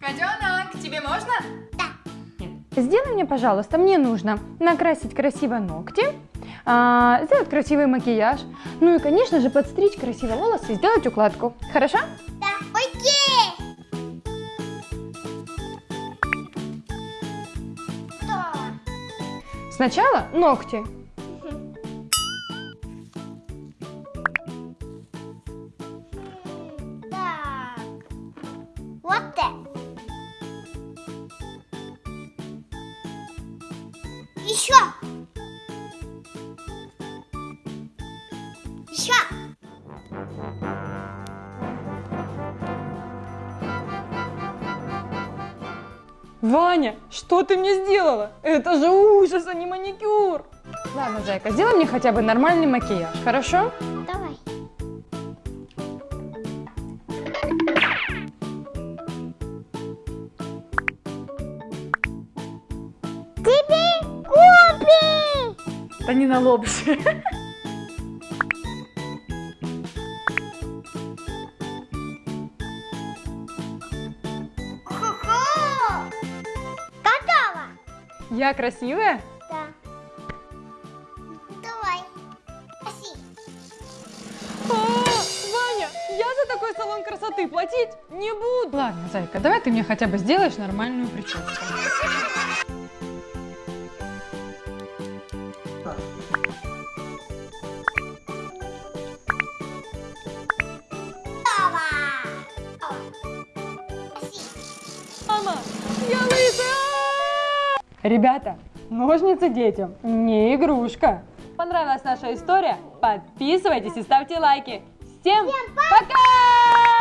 Котенок, тебе можно? Сделай мне, пожалуйста, мне нужно накрасить красиво ногти, а, сделать красивый макияж, ну и, конечно же, подстричь красиво волосы и сделать укладку. Хорошо? Да. Сначала ногти. Вот это. Еще. Еще. Ваня, что ты мне сделала? Это же ужас, а не маникюр. Ладно, зайка, сделай мне хотя бы нормальный макияж, хорошо? Давай. Тебе купи! Да не на лоб же. Я красивая? Да. Давай. Проси. А, Ваня, я за такой салон красоты платить не буду. Ладно, зайка, давай ты мне хотя бы сделаешь нормальную прическу. Мама, я лысая! Ребята, ножницы детям не игрушка. Понравилась наша история? Подписывайтесь и ставьте лайки. Всем пока!